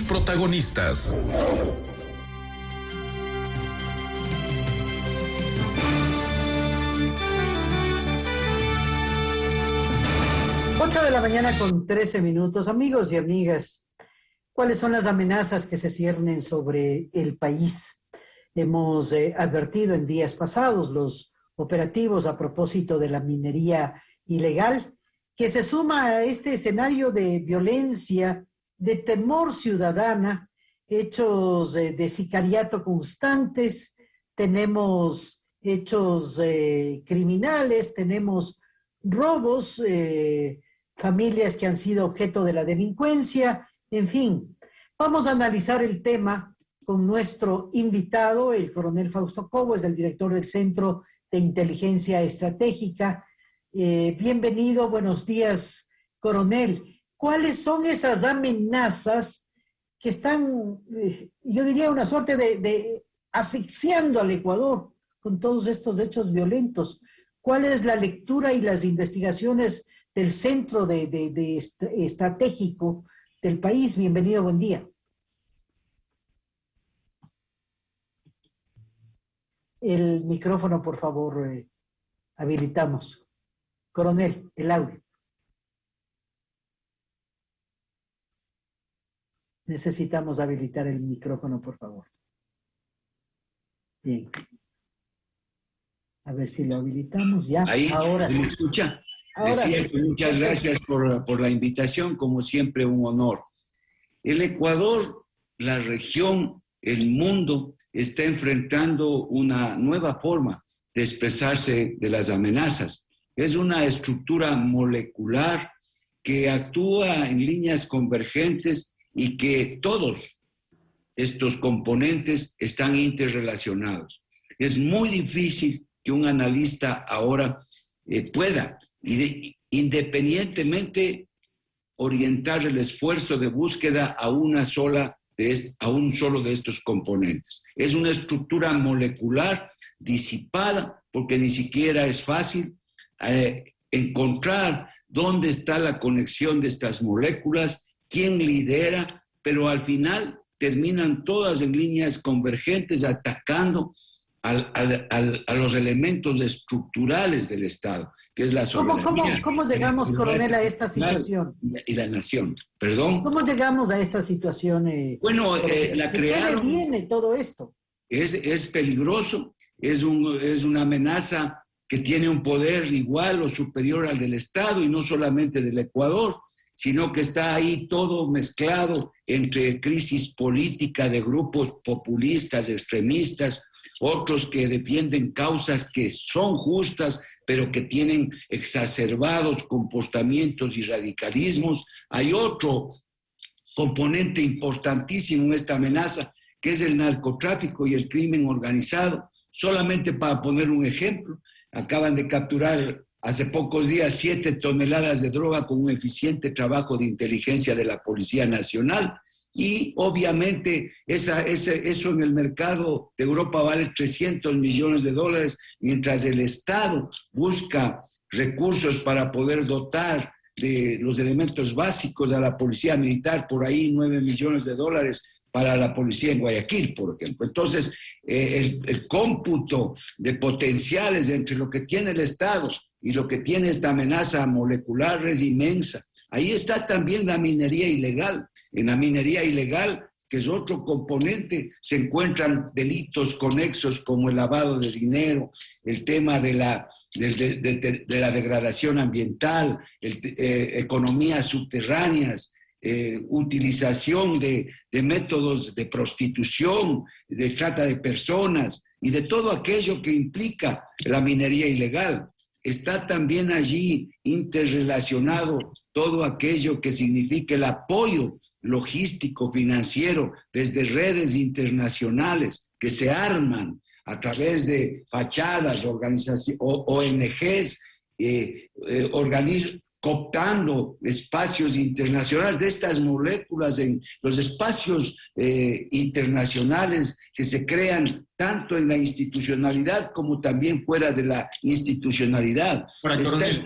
protagonistas. Ocho de la mañana con 13 minutos. Amigos y amigas, ¿cuáles son las amenazas que se ciernen sobre el país? Hemos eh, advertido en días pasados los operativos a propósito de la minería ilegal, que se suma a este escenario de violencia, de temor ciudadana, hechos eh, de sicariato constantes, tenemos hechos eh, criminales, tenemos robos, familias que han sido objeto de la delincuencia, en fin. Vamos a analizar el tema con nuestro invitado, el coronel Fausto Cobo, es el director del Centro de Inteligencia Estratégica. Eh, bienvenido, buenos días, coronel. ¿Cuáles son esas amenazas que están, eh, yo diría, una suerte de, asfixiando al Ecuador con todos estos hechos violentos? ¿Cuál es la lectura y las investigaciones del Centro de, de Estratégico del país? Bienvenido, buen día. El micrófono, por favor, eh, habilitamos. Coronel, el audio. Necesitamos habilitar el micrófono, por favor. Bien. A ver si lo habilitamos ya. Ahí, ahora ¿me escucha? Ahora Muchas gracias por, por la invitación, como siempre un honor. El Ecuador, la región, el mundo está enfrentando una nueva forma de expresarse de las amenazas. Es una estructura molecular que actúa en líneas convergentes y que todos estos componentes están interrelacionados. Es muy difícil que un analista ahora eh, pueda, independientemente, orientar el esfuerzo de búsqueda a una sola a un solo de estos componentes. Es una estructura molecular disipada porque ni siquiera es fácil eh, encontrar dónde está la conexión de estas moléculas, quién lidera, pero al final terminan todas en líneas convergentes atacando a los elementos estructurales del Estado que es la soberanía. ¿Cómo, llegamos, coronel, a esta situación? Y la nación, perdón. ¿Cómo llegamos a esta situación? Eh, bueno, eh, la crearon... ¿Qué viene todo esto? Es, es peligroso, es, un, es una amenaza que tiene un poder igual o superior al del Estado y no solamente del Ecuador, sino que está ahí todo mezclado entre crisis política de grupos populistas, extremistas, otros que defienden causas que son justas, pero que tienen exacerbados comportamientos y radicalismos. Hay otro componente importantísimo en esta amenaza, que es el narcotráfico y el crimen organizado. Solamente para poner un ejemplo, acaban de capturar hace pocos días siete toneladas de droga con un eficiente trabajo de inteligencia de la Policía Nacional y obviamente esa, eso en el mercado de Europa vale 300 millones de dólares, mientras el Estado busca recursos para poder dotar de los elementos básicos a la policía militar, por ahí 9 millones de dólares para la policía en Guayaquil, por ejemplo. Entonces, eh, el, el cómputo de potenciales entre lo que tiene el Estado y lo que tiene esta amenaza molecular es inmensa. Ahí está también la minería ilegal. En la minería ilegal, que es otro componente, se encuentran delitos conexos como el lavado de dinero, el tema de la, de, la degradación ambiental, eh, economías subterráneas, eh, utilización de, métodos de prostitución, de trata de personas y de todo aquello que implica la minería ilegal está también allí interrelacionado todo aquello que significa el apoyo logístico, financiero, desde redes internacionales que se arman a través de fachadas, organizaciones, ONGs, eh, eh, organismos, cooptando espacios internacionales de estas moléculas en los espacios eh, internacionales que se crean tanto en la institucionalidad como también fuera de la institucionalidad. Está el,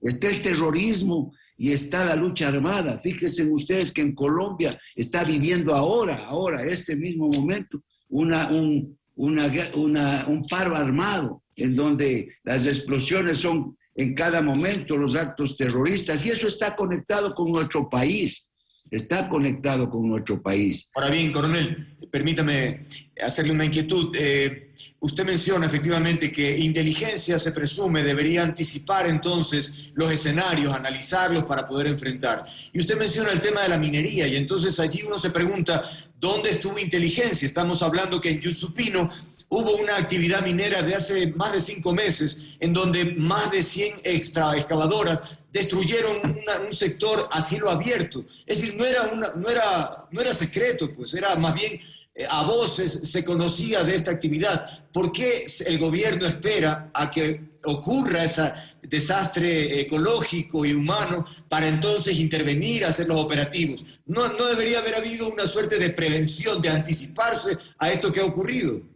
está el terrorismo y está la lucha armada. Fíjense ustedes que en Colombia está viviendo ahora, ahora, este mismo momento, una, un, un paro armado en donde las explosiones son en cada momento los actos terroristas y eso está conectado con nuestro país está conectado con nuestro país. Ahora bien, coronel, permítame hacerle una inquietud. Eh, usted menciona efectivamente que inteligencia se presume debería anticipar entonces los escenarios, analizarlos para poder enfrentar. Y usted menciona el tema de la minería y entonces allí uno se pregunta, ¿dónde estuvo inteligencia? Estamos hablando que en Yusupino hubo una actividad minera de hace más de cinco meses en donde más de 100 extra excavadoras destruyeron un sector a cielo abierto. Es decir, no era, una, no era, no era secreto, pues era más bien eh, a voces se conocía de esta actividad. ¿Por qué el gobierno espera a que ocurra ese desastre ecológico y humano para entonces intervenir, hacer los operativos? ¿No, ¿No debería haber habido una suerte de prevención, de anticiparse a esto que ha ocurrido?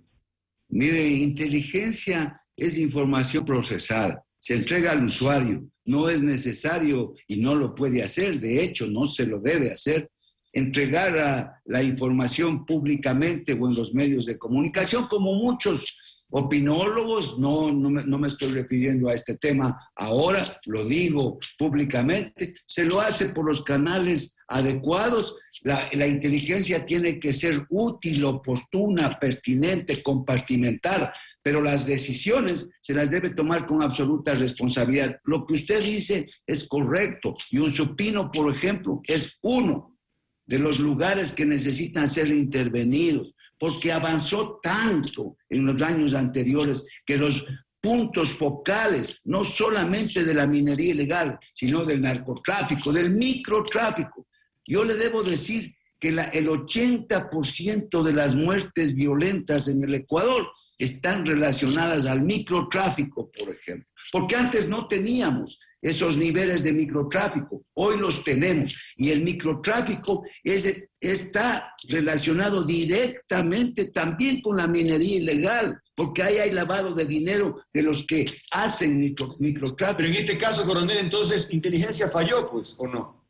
Mire, inteligencia es información procesada, se entrega al usuario no es necesario y no lo puede hacer, de hecho no se lo debe hacer, entregar la información públicamente o en los medios de comunicación, como muchos opinólogos, no, no me, no, me, estoy refiriendo a este tema ahora, lo digo públicamente, se lo hace por los canales adecuados. La, inteligencia tiene que ser útil, oportuna, pertinente, compartimentada pero las decisiones se las debe tomar con absoluta responsabilidad. Lo que usted dice es correcto y un supino, por ejemplo, es uno de los lugares que necesitan ser intervenidos, porque avanzó tanto en los años anteriores que los puntos focales, no solamente de la minería ilegal, sino del narcotráfico, del microtráfico. Yo le debo decir que la, el 80% de las muertes violentas en el Ecuador están relacionadas al microtráfico, por ejemplo. Porque antes no teníamos esos niveles de microtráfico, hoy los tenemos. Y el microtráfico es, está relacionado directamente también con la minería ilegal, porque ahí hay lavado de dinero de los que hacen microtráfico. Pero en este caso, coronel, entonces, ¿inteligencia falló, pues, o no?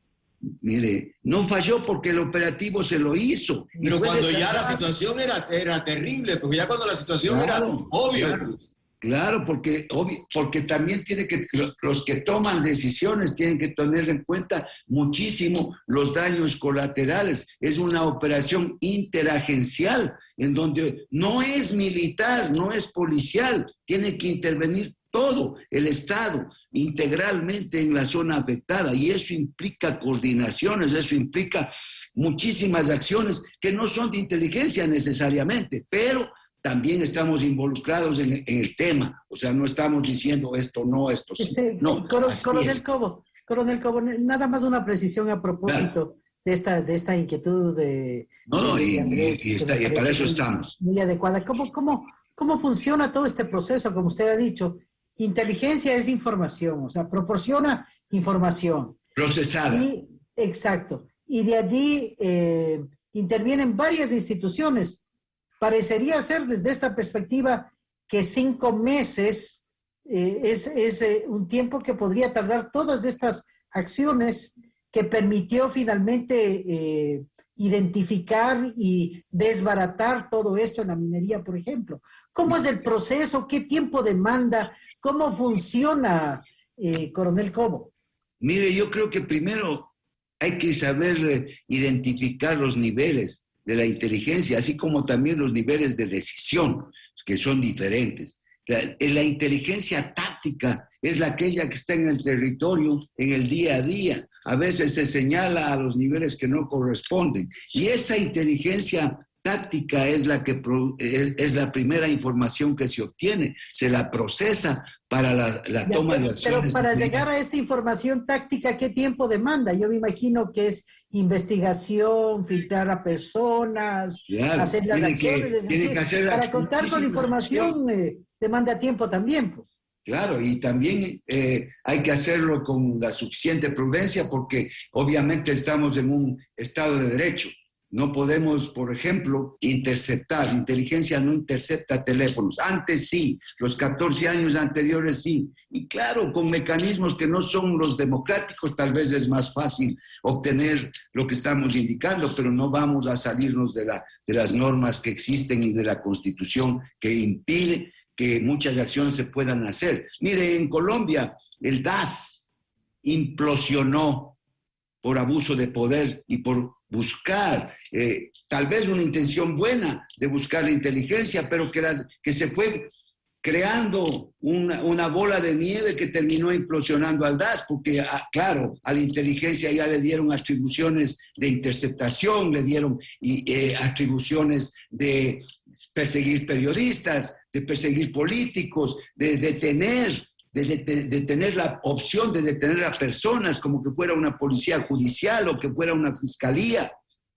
Mire, no falló porque el operativo se lo hizo. Pero cuando ya la situación era, era terrible, porque ya cuando la situación era obvia. Claro, claro, porque, porque también tiene que, los que toman decisiones tienen que tener en cuenta muchísimo los daños colaterales. Es una operación interagencial en donde no es militar, no es policial, tiene que intervenir todo el Estado integralmente en la zona afectada y eso implica coordinaciones, eso implica muchísimas acciones que no son de inteligencia necesariamente, pero también estamos involucrados en, el tema, o sea, no estamos diciendo esto no, esto sí. Este, no, coronel Cobo, coronel Cobo, nada más una precisión a propósito. De esta, de esta inquietud de... No, no, y, para eso estamos. Muy adecuada. ¿Cómo, cómo, ¿Cómo funciona todo este proceso, como usted ha dicho? Inteligencia es información, o sea, proporciona información. Procesada. exacto. Y de allí eh, intervienen varias instituciones. Parecería ser desde esta perspectiva que cinco meses eh, es, eh, un tiempo que podría tardar todas estas acciones que permitió finalmente identificar y desbaratar todo esto en la minería, por ejemplo. ¿Cómo es el proceso? ¿Qué tiempo demanda? ¿Cómo funciona, eh, coronel Cobo? Mire, yo creo que primero hay que saber eh, identificar los niveles de la inteligencia, así como también los niveles de decisión, que son diferentes. La, eh, la, inteligencia táctica es la aquella que está en el territorio, en el día a día. A veces se señala a los niveles que no corresponden. Y esa inteligencia táctica es la que es, la primera información que se obtiene, se la procesa para la, toma de acciones. Pero para llegar a esta información táctica, ¿qué tiempo demanda? Yo me imagino que es investigación, filtrar a personas, hacer las acciones, para contar con información eh, demanda tiempo también. Pues. Claro, y también eh, hay que hacerlo con la suficiente prudencia porque obviamente estamos en un estado de derecho No podemos, por ejemplo, interceptar. Inteligencia no intercepta teléfonos. Antes sí, los 14 años anteriores sí. Y claro, con mecanismos que no son los democráticos, tal vez es más fácil obtener lo que estamos indicando, pero no vamos a salirnos de, la, de las normas que existen y de la Constitución que impide que muchas acciones se puedan hacer. Mire, en Colombia el DAS implosionó por abuso de poder y por buscar eh, tal vez una intención buena de buscar la inteligencia, pero que, se fue creando una, bola de nieve que terminó implosionando al DAS, porque, ah, claro, a la inteligencia ya le dieron atribuciones de interceptación, le dieron eh, atribuciones de perseguir periodistas, de perseguir políticos, de detener de, tener la opción de detener a personas como que fuera una policía judicial o que fuera una fiscalía.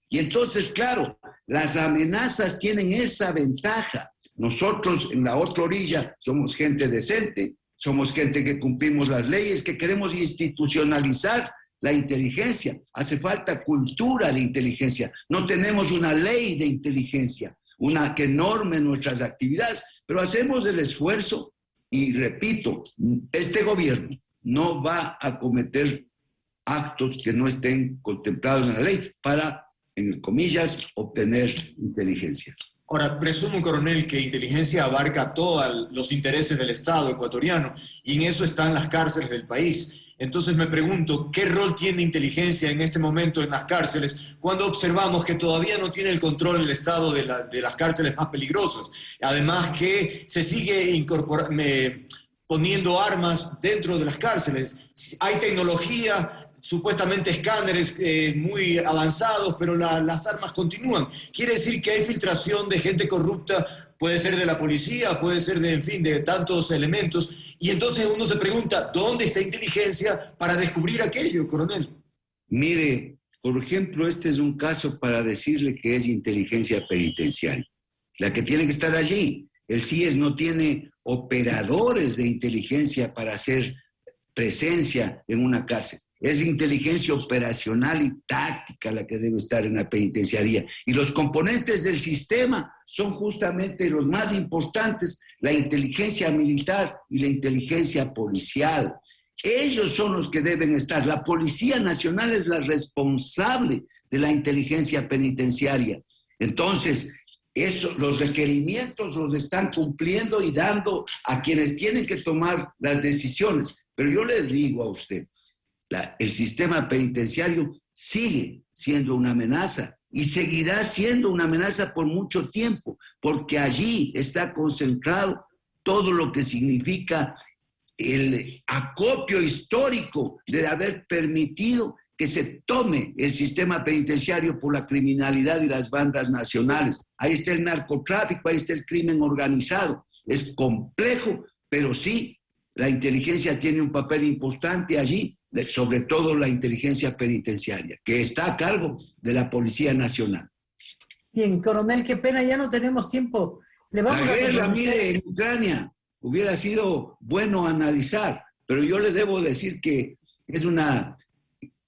Y entonces, claro, las amenazas tienen esa ventaja. Nosotros en la otra orilla somos gente decente, somos gente que cumplimos las leyes, que queremos institucionalizar la inteligencia. Hace falta cultura de inteligencia. No tenemos una ley de inteligencia, una que norme nuestras actividades, pero hacemos el esfuerzo y repito, este gobierno no va a cometer actos que no estén contemplados en la ley para, en comillas, obtener inteligencia. Ahora, presumo, coronel, que inteligencia abarca todos los intereses del Estado ecuatoriano y en eso están las cárceles del país. Entonces me pregunto, ¿qué rol tiene inteligencia en este momento en las cárceles cuando observamos que todavía no tiene el control el Estado de, las cárceles más peligrosas? Además que se sigue incorporando, poniendo armas dentro de las cárceles. Hay tecnología, supuestamente escáneres eh, muy avanzados, pero las armas continúan. Quiere decir que hay filtración de gente corrupta, puede ser de la policía, puede ser de, en fin, de tantos elementos. Y entonces uno se pregunta, ¿dónde está inteligencia para descubrir aquello, coronel? Mire, por ejemplo, este es un caso para decirle que es inteligencia penitenciaria, la que tiene que estar allí. El CIES no tiene operadores de inteligencia para hacer presencia en una cárcel. Es inteligencia operacional y táctica la que debe estar en la penitenciaría. Y los componentes del sistema son justamente los más importantes, la inteligencia militar y la inteligencia policial. Ellos son los que deben estar. La Policía Nacional es la responsable de la inteligencia penitenciaria. Entonces, eso, los requerimientos los están cumpliendo y dando a quienes tienen que tomar las decisiones. Pero yo le digo a usted, el sistema penitenciario sigue siendo una amenaza y seguirá siendo una amenaza por mucho tiempo, porque allí está concentrado todo lo que significa el acopio histórico de haber permitido que se tome el sistema penitenciario por la criminalidad y las bandas nacionales. Ahí está el narcotráfico, ahí está el crimen organizado. Es complejo, pero sí, la inteligencia tiene un papel importante allí sobre todo la inteligencia penitenciaria, que está a cargo de la Policía Nacional. Bien, coronel, qué pena, ya no tenemos tiempo. Le vamos la guerra, mire, en Ucrania hubiera sido bueno analizar, pero yo le debo decir que es una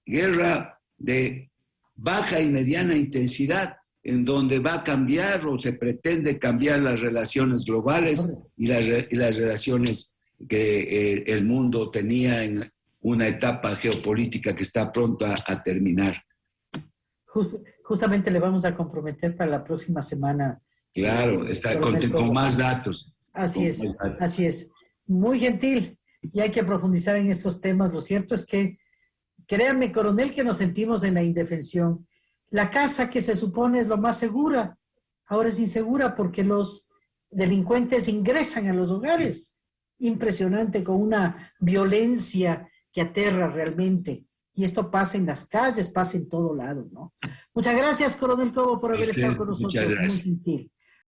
guerra de baja y mediana intensidad, en donde va a cambiar o se pretende cambiar las relaciones globales y las, y las relaciones que eh, el mundo tenía en, una etapa geopolítica que está pronta a terminar. justamente le vamos a comprometer para la próxima semana. Claro, está con, más datos. Así es, así es. Muy gentil y hay que profundizar en estos temas. Lo cierto es que, créanme, coronel, que nos sentimos en la indefensión. La casa que se supone es lo más segura, ahora es insegura porque los delincuentes ingresan a los hogares. Impresionante, con una violencia que aterra realmente. Y esto pasa en las calles, pasa en todo lado, ¿no? Muchas gracias, Coronel Cobo, por haber estado con nosotros. Muy gentil.